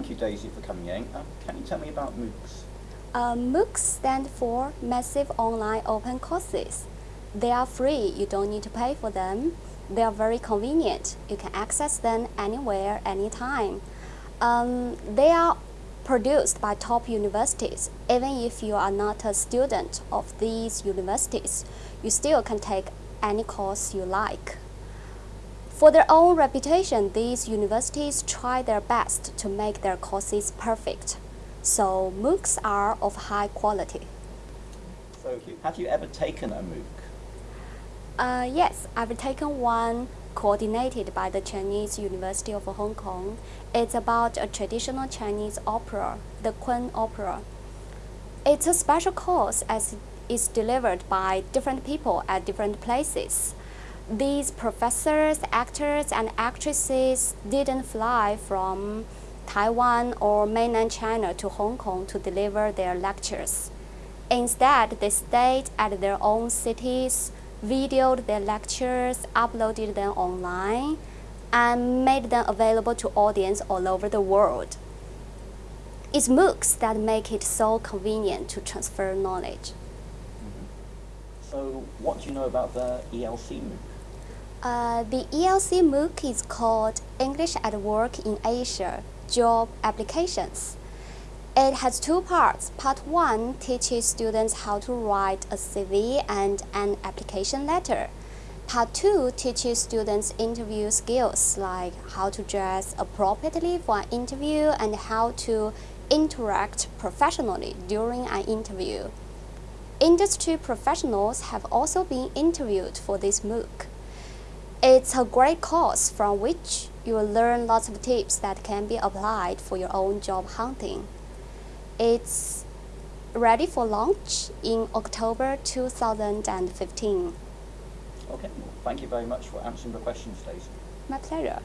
thank you, Daisy, for coming in. Um, can you tell me about MOOCs? Uh, MOOCs stand for Massive Online Open Courses. They are free, you don't need to pay for them. They are very convenient. You can access them anywhere, anytime. Um, they are produced by top universities. Even if you are not a student of these universities, you still can take any course you like. For their own reputation, these universities try their best to make their courses perfect. So MOOCs are of high quality. So have you ever taken a MOOC? Uh, yes, I've taken one coordinated by the Chinese University of Hong Kong. It's about a traditional Chinese opera, the Kun Opera. It's a special course as it's delivered by different people at different places. These professors, actors, and actresses didn't fly from Taiwan or mainland China to Hong Kong to deliver their lectures. Instead, they stayed at their own cities, videoed their lectures, uploaded them online, and made them available to audience all over the world. It's MOOCs that make it so convenient to transfer knowledge. Mm -hmm. So what do you know about the ELC MOOC? Uh, the ELC MOOC is called English at Work in Asia Job Applications. It has two parts. Part 1 teaches students how to write a CV and an application letter. Part 2 teaches students interview skills like how to dress appropriately for an interview and how to interact professionally during an interview. Industry professionals have also been interviewed for this MOOC. It's a great course from which you will learn lots of tips that can be applied for your own job hunting. It's ready for launch in October 2015. Okay, well, thank you very much for answering the questions, Stacey. My pleasure.